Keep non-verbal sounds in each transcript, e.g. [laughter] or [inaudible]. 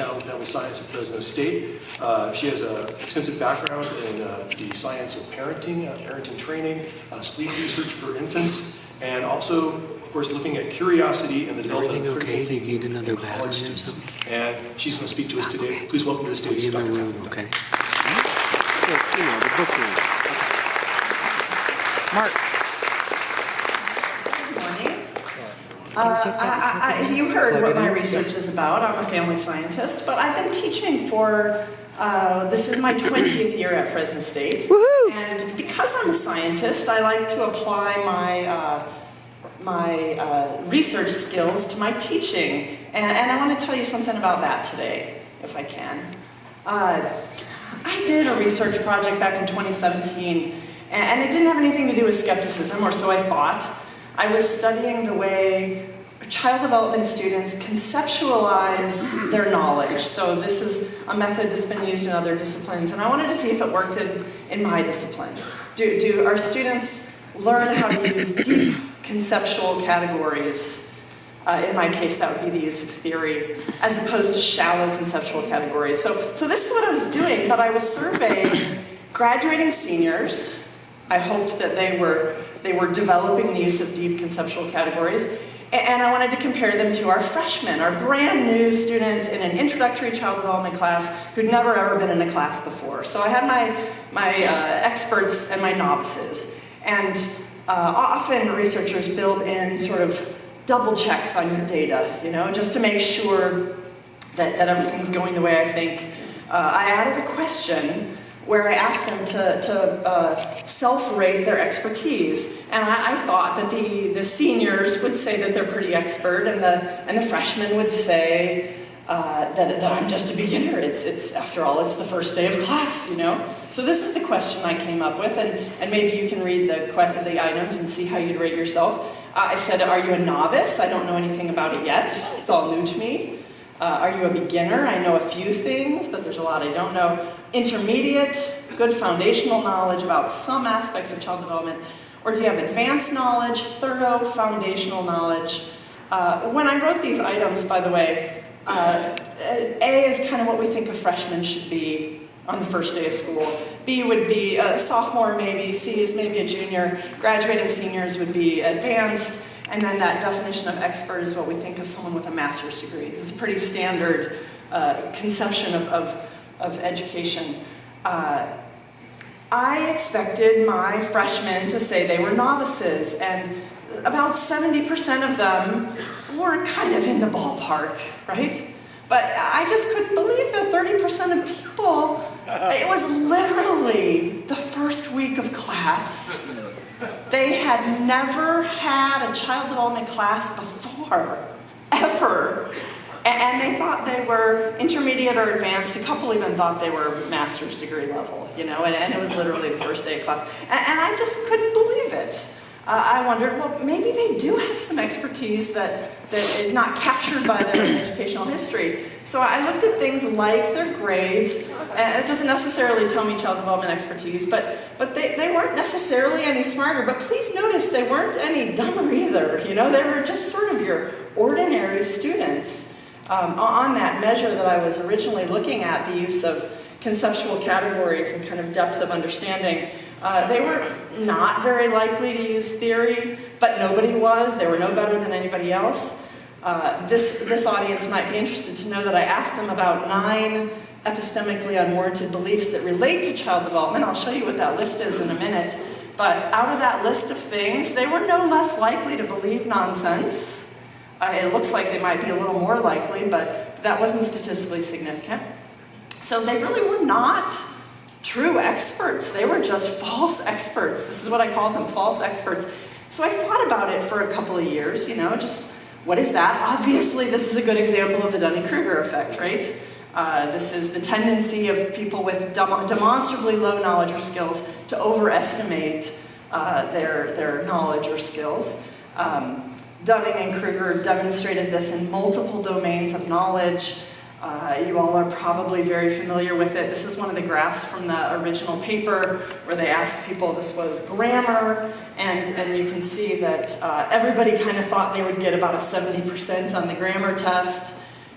Town Family Science at Fresno State. Uh, she has an extensive background in uh, the science of parenting, uh, parenting training, uh, sleep research for infants, and also, of course, looking at curiosity and the development of Everything critical okay? They need thinking another in college students. And she's going to speak to us today. Please welcome to the stage Be in my Dr. room, okay? You know, the book room. Mark. Good morning. Uh, I- I- You heard what my research is about. I'm a family scientist, but I've been teaching for, uh, this is my 20th year at Fresno State. And because I'm a scientist, I like to apply my, uh, my uh, research skills to my teaching. And and I want to tell you something about that today, if I can. Uh, I did a research project back in 2017, and and it didn't have anything to do with skepticism, or so I thought. I was studying the way child development students conceptualize their knowledge. So this is a method that's been used in other disciplines, and I wanted to see if it worked in, in my discipline. Do, do our students learn how to use deep conceptual categories uh, in my case, that would be the use of theory, as opposed to shallow conceptual categories. So, so this is what I was doing, but I was surveying graduating seniors. I hoped that they were, they were developing the use of deep conceptual categories. And I wanted to compare them to our freshmen, our brand new students in an introductory child development class who'd never ever been in a class before. So I had my, my uh, experts and my novices. And uh, often researchers build in sort of double checks on your data, you know, just to make sure that, that everything's going the way I think. Uh, I added a question where I asked them to, to uh, self-rate their expertise. And I, I thought that the, the seniors would say that they're pretty expert and the, and the freshmen would say uh, that, that I'm just a beginner. It's, it's, after all, it's the first day of class, you know? So this is the question I came up with, and, and maybe you can read the, the items and see how you'd rate yourself. Uh, I said, are you a novice? I don't know anything about it yet. It's all new to me. Uh, are you a beginner? I know a few things, but there's a lot I don't know. Intermediate, good foundational knowledge about some aspects of child development. Or do you have advanced knowledge, thorough foundational knowledge? Uh, when I wrote these items, by the way, uh, A is kind of what we think a freshman should be on the first day of school. B would be a sophomore maybe, C is maybe a junior, graduating seniors would be advanced, and then that definition of expert is what we think of someone with a master's degree. Is a pretty standard uh, conception of, of, of education. Uh, I expected my freshmen to say they were novices, and about 70% of them were kind of in the ballpark, right? But I just couldn't believe that 30% of people, it was literally the first week of class. They had never had a child development class before, ever. And they thought they were intermediate or advanced. A couple even thought they were master's degree level, you know, and, and it was literally the first day of class. And, and I just couldn't believe it. Uh, I wondered, well, maybe they do have some expertise that, that is not captured by their [coughs] educational history. So I looked at things like their grades, and it doesn't necessarily tell me child development expertise, but, but they, they weren't necessarily any smarter. But please notice they weren't any dumber either. You know, they were just sort of your ordinary students. Um, on that measure that I was originally looking at, the use of conceptual categories and kind of depth of understanding, uh, they were not very likely to use theory, but nobody was. They were no better than anybody else. Uh, this, this audience might be interested to know that I asked them about nine epistemically unwarranted beliefs that relate to child development. I'll show you what that list is in a minute. But out of that list of things, they were no less likely to believe nonsense. It looks like they might be a little more likely, but that wasn't statistically significant. So they really were not true experts. They were just false experts. This is what I call them, false experts. So I thought about it for a couple of years, you know, just what is that? Obviously, this is a good example of the Dunning-Kruger effect, right? Uh, this is the tendency of people with dem demonstrably low knowledge or skills to overestimate uh, their, their knowledge or skills. Um, Dunning and Kruger demonstrated this in multiple domains of knowledge. Uh, you all are probably very familiar with it. This is one of the graphs from the original paper where they asked people, this was grammar, and, and you can see that uh, everybody kind of thought they would get about a 70% on the grammar test.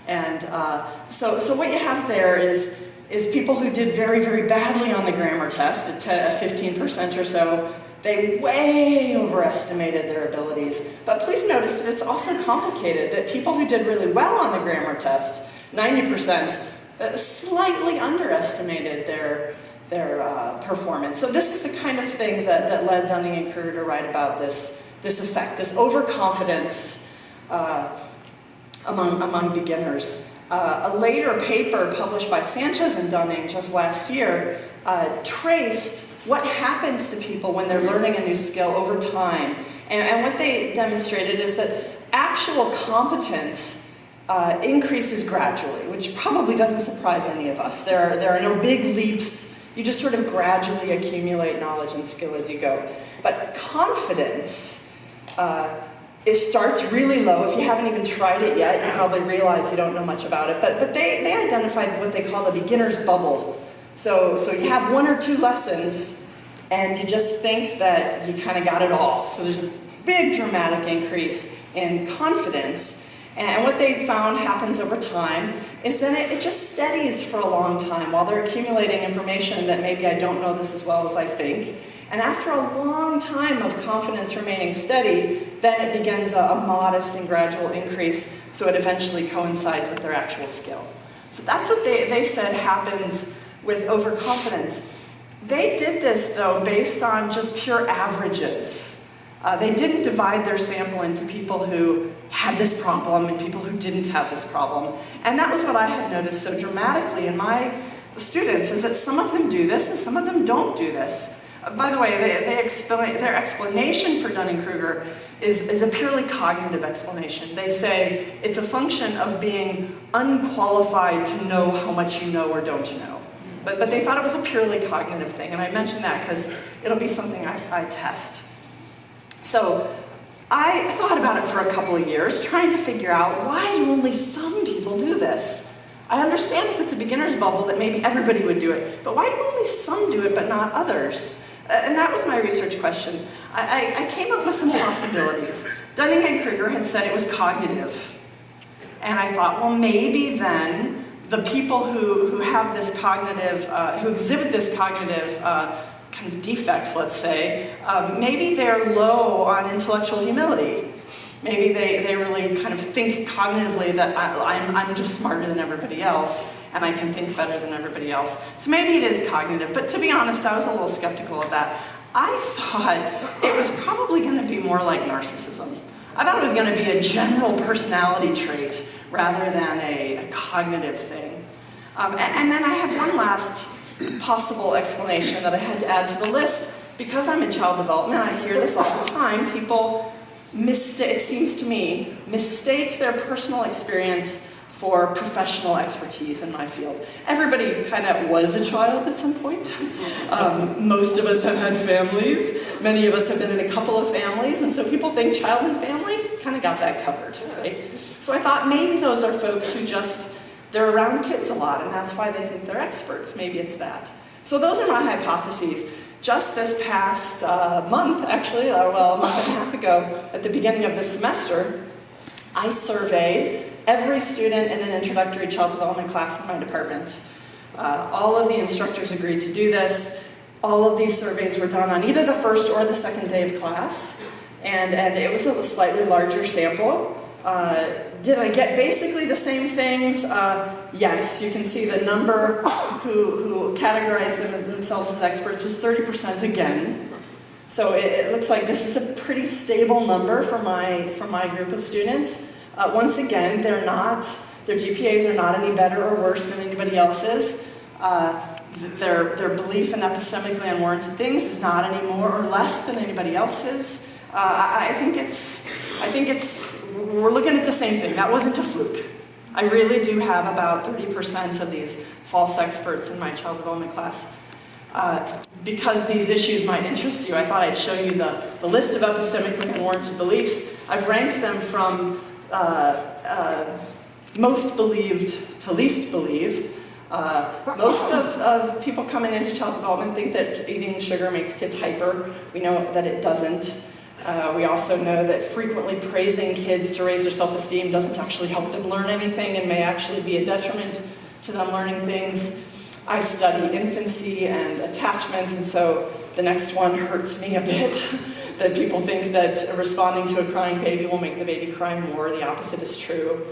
And uh, so, so what you have there is, is people who did very, very badly on the grammar test, 10, 15% or so, they way overestimated their abilities. But please notice that it's also complicated, that people who did really well on the grammar test, 90%, uh, slightly underestimated their, their uh, performance. So this is the kind of thing that, that led Dunning and Kruger to write about this, this effect, this overconfidence uh, among, among beginners. Uh, a later paper published by Sanchez and Dunning just last year uh, traced what happens to people when they're learning a new skill over time. And, and what they demonstrated is that actual competence uh, increases gradually, which probably doesn't surprise any of us. There are, there are no big leaps. You just sort of gradually accumulate knowledge and skill as you go. But confidence, uh, it starts really low. If you haven't even tried it yet, you probably realize you don't know much about it. But, but they, they identified what they call the beginner's bubble. So, so you have one or two lessons, and you just think that you kind of got it all. So there's a big dramatic increase in confidence. And what they found happens over time is that it, it just steadies for a long time while they're accumulating information that maybe I don't know this as well as I think. And after a long time of confidence remaining steady, then it begins a, a modest and gradual increase so it eventually coincides with their actual skill. So that's what they, they said happens with overconfidence. They did this, though, based on just pure averages. Uh, they didn't divide their sample into people who had this problem and people who didn't have this problem. And that was what I had noticed so dramatically in my students, is that some of them do this and some of them don't do this. By the way, they, they explain, their explanation for Dunning-Kruger is, is a purely cognitive explanation. They say it's a function of being unqualified to know how much you know or don't know. But, but they thought it was a purely cognitive thing, and I mention that because it'll be something I, I test. So I thought about it for a couple of years, trying to figure out why do only some people do this? I understand if it's a beginner's bubble that maybe everybody would do it, but why do only some do it but not others? Uh, and that was my research question. I, I, I came up with some possibilities. Dunning and Kruger had said it was cognitive. And I thought, well, maybe then the people who, who have this cognitive, uh, who exhibit this cognitive uh, kind of defect, let's say, um, maybe they're low on intellectual humility. Maybe they, they really kind of think cognitively that I, I'm, I'm just smarter than everybody else and I can think better than everybody else. So maybe it is cognitive, but to be honest, I was a little skeptical of that. I thought it was probably going to be more like narcissism. I thought it was going to be a general personality trait rather than a, a cognitive thing. Um, and, and then I had one last possible explanation that I had to add to the list. Because I'm in child development, I hear this all the time. People mistake, it seems to me, mistake their personal experience for professional expertise in my field. Everybody kind of was a child at some point. [laughs] Um, most of us have had families. Many of us have been in a couple of families, and so people think child and family kind of got that covered, right? So I thought maybe those are folks who just, they're around kids a lot, and that's why they think they're experts. Maybe it's that. So those are my hypotheses. Just this past uh, month, actually, or well, a month and a half ago, at the beginning of this semester, I surveyed every student in an introductory child development class in my department. Uh, all of the instructors agreed to do this. All of these surveys were done on either the first or the second day of class. And, and it was a slightly larger sample. Uh, did I get basically the same things? Uh, yes, you can see the number who, who categorized them as themselves as experts was 30% again. So it, it, looks like this is a pretty stable number for my, for my group of students. Uh, once again, they're not, their GPAs are not any better or worse than anybody else's. Uh, their, their belief in epistemically unwarranted things is not any more or less than anybody else's. Uh, I, think it's, I think it's, we're looking at the same thing. That wasn't a fluke. I really do have about 30% of these false experts in my child development class. Uh, because these issues might interest you, I thought I'd show you the, the list of epistemically unwarranted beliefs. I've ranked them from most believed to least believed. Uh, most of, of people coming into child development think that eating sugar makes kids hyper. We know that it doesn't. Uh, we also know that frequently praising kids to raise their self-esteem doesn't actually help them learn anything and may actually be a detriment to them learning things. I study infancy and attachment, and so the next one hurts me a bit, [laughs] that people think that responding to a crying baby will make the baby cry more. The opposite is true.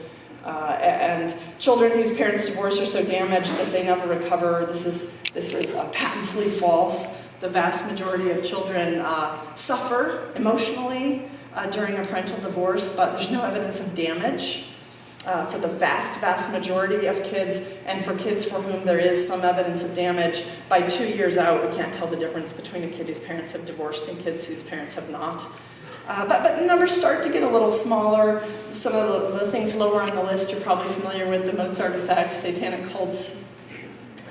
Uh, and children whose parents divorce are so damaged that they never recover, this is, this is uh, patently false. The vast majority of children uh, suffer emotionally uh, during a parental divorce, but there's no evidence of damage. Uh, for the vast, vast majority of kids, and for kids for whom there is some evidence of damage, by two years out, we can't tell the difference between a kid whose parents have divorced and kids whose parents have not. Uh, but, but numbers start to get a little smaller. Some of the, the, things lower on the list you're probably familiar with, the Mozart effect, satanic cults.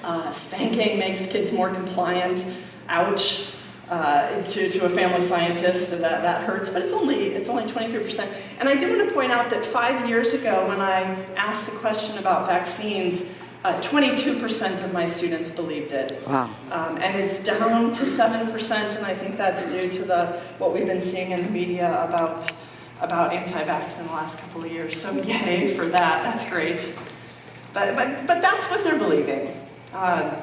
Uh, spanking makes kids more compliant. Ouch. Uh, to, to a family scientist, and that, that hurts, but it's only, it's only 23%. And I do want to point out that five years ago, when I asked the question about vaccines, 22% uh, of my students believed it. Wow. Um, and it's down to 7%, and I think that's due to the what we've been seeing in the media about, about anti-vax in the last couple of years. So yay for that, that's great. But, but, but that's what they're believing. Uh,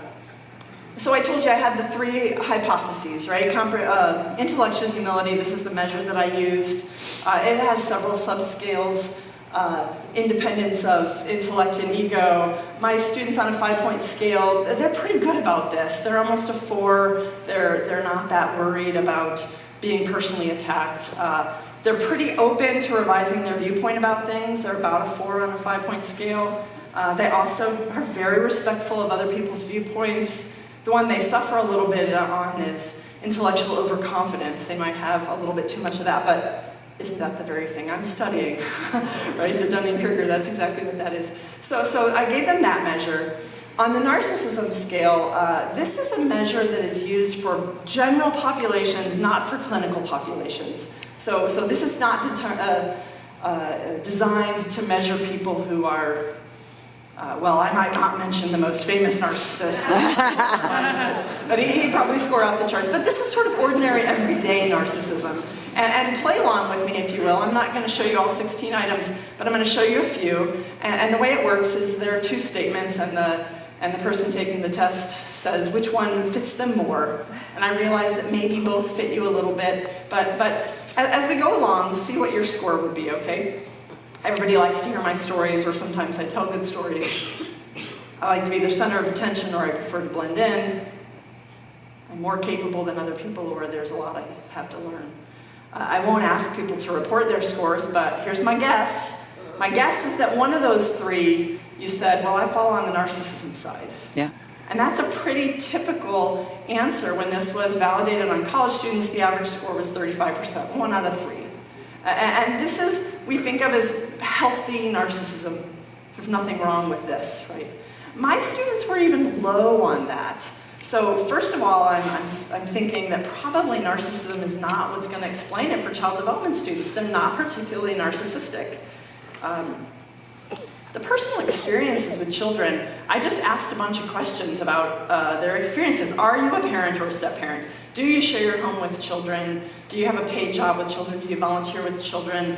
so I told you I had the three hypotheses, right? Compre uh, intellectual humility, this is the measure that I used. Uh, it has several subscales. Uh, independence of intellect and ego. My students on a five-point scale, they're pretty good about this. They're almost a four. They're, they're not that worried about being personally attacked. Uh, they're pretty open to revising their viewpoint about things. They're about a four on a five-point scale. Uh, they also are very respectful of other people's viewpoints. The one they suffer a little bit on is intellectual overconfidence. They might have a little bit too much of that, but isn't that the very thing I'm studying? [laughs] right, the Dunning-Kruger, that's exactly what that is. So, so I gave them that measure. On the narcissism scale, uh, this is a measure that is used for general populations, not for clinical populations. So, so this is not uh, uh, designed to measure people who are uh, well, I might not mention the most famous narcissist, [laughs] but he, would probably score off the charts. But this is sort of ordinary, everyday narcissism. And, and play along with me, if you will. I'm not going to show you all 16 items, but I'm going to show you a few. And, and the way it works is there are two statements, and the, and the person taking the test says which one fits them more. And I realize that maybe both fit you a little bit, but, but as, as we go along, see what your score would be, okay? Everybody likes to hear my stories, or sometimes I tell good stories. I like to be the center of attention, or I prefer to blend in. I'm more capable than other people, or there's a lot I have to learn. Uh, I won't ask people to report their scores, but here's my guess. My guess is that one of those three, you said, well, I fall on the narcissism side. Yeah. And that's a pretty typical answer. When this was validated on college students, the average score was 35%, one out of three. And this is, we think of as healthy narcissism. There's nothing wrong with this, right? My students were even low on that. So first of all, I'm, I'm, I'm thinking that probably narcissism is not what's going to explain it for child development students. They're not particularly narcissistic. Um, the personal experiences with children, I just asked a bunch of questions about uh, their experiences. Are you a parent or a step-parent? Do you share your home with children? Do you have a paid job with children? Do you volunteer with children?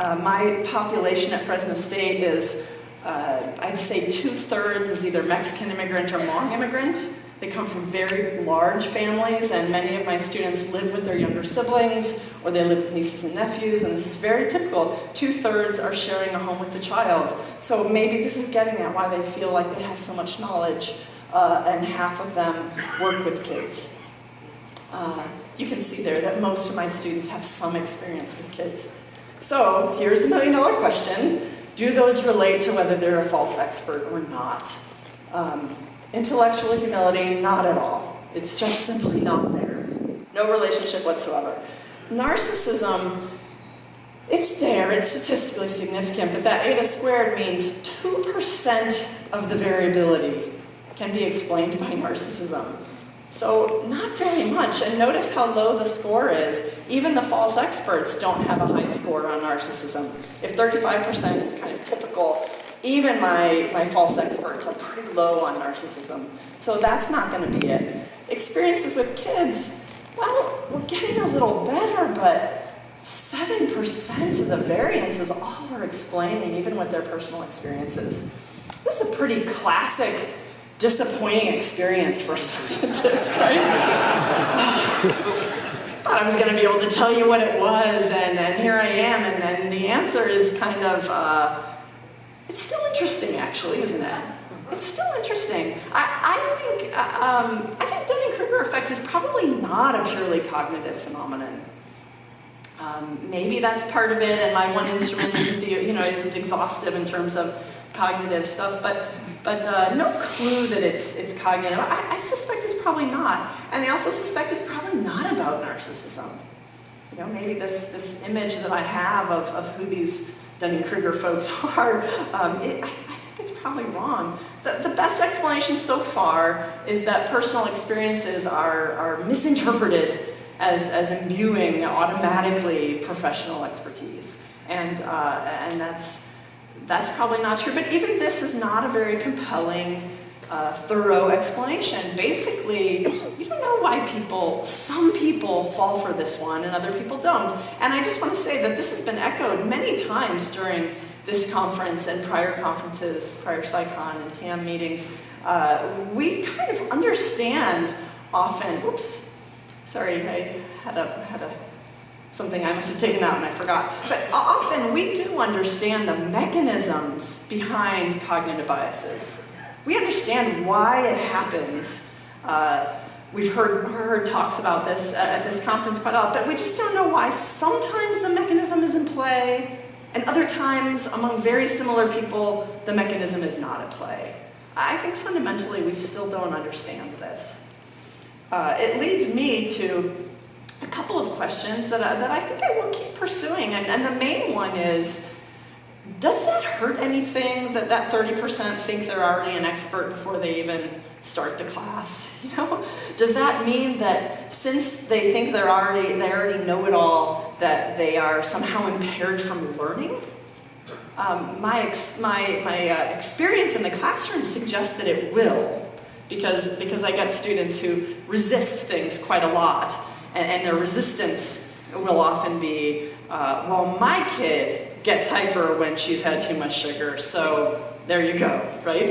Uh, my population at Fresno State is, uh, I'd say two-thirds is either Mexican immigrant or Hmong immigrant. They come from very large families, and many of my students live with their younger siblings, or they live with nieces and nephews, and this is very typical. Two-thirds are sharing a home with the child. So maybe this is getting at why they feel like they have so much knowledge, uh, and half of them work with kids. Uh, you can see there that most of my students have some experience with kids. So here's the million dollar question. Do those relate to whether they're a false expert or not? Um, Intellectual humility, not at all. It's just simply not there. No relationship whatsoever. Narcissism, it's there, it's statistically significant, but that eta squared means 2% of the variability can be explained by narcissism. So not very much, and notice how low the score is. Even the false experts don't have a high score on narcissism. If 35% is kind of typical, even my, my false experts are pretty low on narcissism. So that's not going to be it. Experiences with kids, well, we're getting a little better, but 7% of the variance is all we're explaining, even with their personal experiences. This is a pretty classic disappointing experience for [laughs] scientists, right? [sighs] Thought I was going to be able to tell you what it was, and, and here I am, and then the answer is kind of, uh, it's still interesting, actually, isn't it? It's still interesting. I, I think, uh, um, I think Dunning-Kruger effect is probably not a purely cognitive phenomenon. Um, maybe that's part of it, and my one instrument isn't, the, you know, isn't exhaustive in terms of cognitive stuff, but, but uh, no clue that it's, it's cognitive. I, I suspect it's probably not. And I also suspect it's probably not about narcissism. You know, maybe this, this image that I have of, of who these Dunning-Kruger folks [laughs] are, um, it, I, I think it's probably wrong. The, the best explanation so far is that personal experiences are, are misinterpreted as, as imbuing automatically professional expertise. And, uh, and that's, that's probably not true, but even this is not a very compelling, uh, thorough explanation. Basically, you don't know why people, some people fall for this one and other people don't. And I just want to say that this has been echoed many times during this conference and prior conferences, prior PsyCon and TAM meetings. Uh, we kind of understand often, oops, sorry, I had a, had a something I must have taken out and I forgot. But often we do understand the mechanisms behind cognitive biases. We understand why it happens. Uh, we've heard, heard talks about this at this conference quite a lot, but we just don't know why sometimes the mechanism is in play and other times among very similar people, the mechanism is not at play. I think fundamentally we still don't understand this. Uh, it leads me to a couple of questions that I, that I think I will keep pursuing. And, and the main one is, does that hurt anything that that 30% think they're already an expert before they even start the class? [laughs] You know, does that mean that since they think they're already they already know it all, that they are somehow impaired from learning? Um, my ex, my my uh, experience in the classroom suggests that it will, because because I get students who resist things quite a lot and, and their resistance will often be, uh, well, my kid gets hyper when she's had too much sugar, so there you go, right?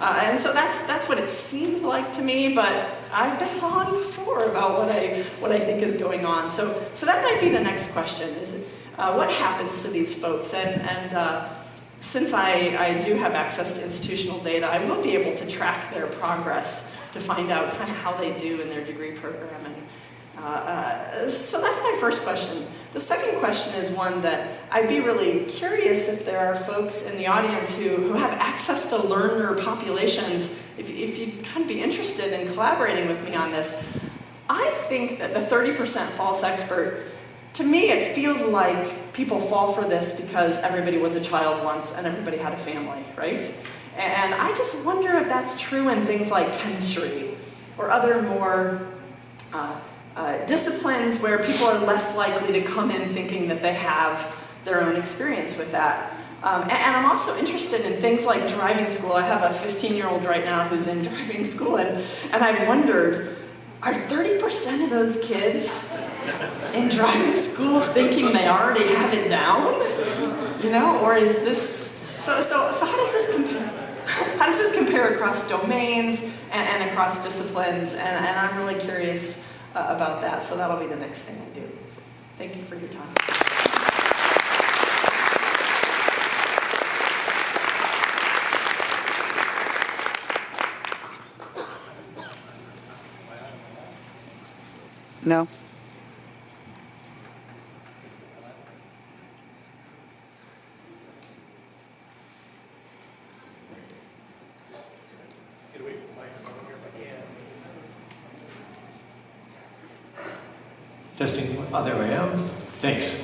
Uh, and so that's that's what it seems like to me, but I've been wrong before about what I what I think is going on. So so that might be the next question: is uh, what happens to these folks? And and uh, since I I do have access to institutional data, I will be able to track their progress to find out kind of how they do in their degree program and uh, uh, so that's my first question. The second question is one that I'd be really curious if there are folks in the audience who, who have access to learner populations, if, if you'd kind of be interested in collaborating with me on this. I think that the 30% false expert, to me it feels like people fall for this because everybody was a child once and everybody had a family, right? And I just wonder if that's true in things like chemistry or other more uh, uh, disciplines where people are less likely to come in thinking that they have their own experience with that. Um, and, and, I'm also interested in things like driving school. I have a 15-year-old right now who's in [laughs] driving school, and, and I've wondered, are 30% of those kids in driving school thinking they already have it down? You know, or is this, so, so, so how does this compare? [laughs] How does this compare across domains and, and across disciplines? And, and I'm really curious uh, about that. So that'll be the next thing I do. Thank you for your time. No. Get away from the microphone here if I can. Testing, oh, there I am. Thanks,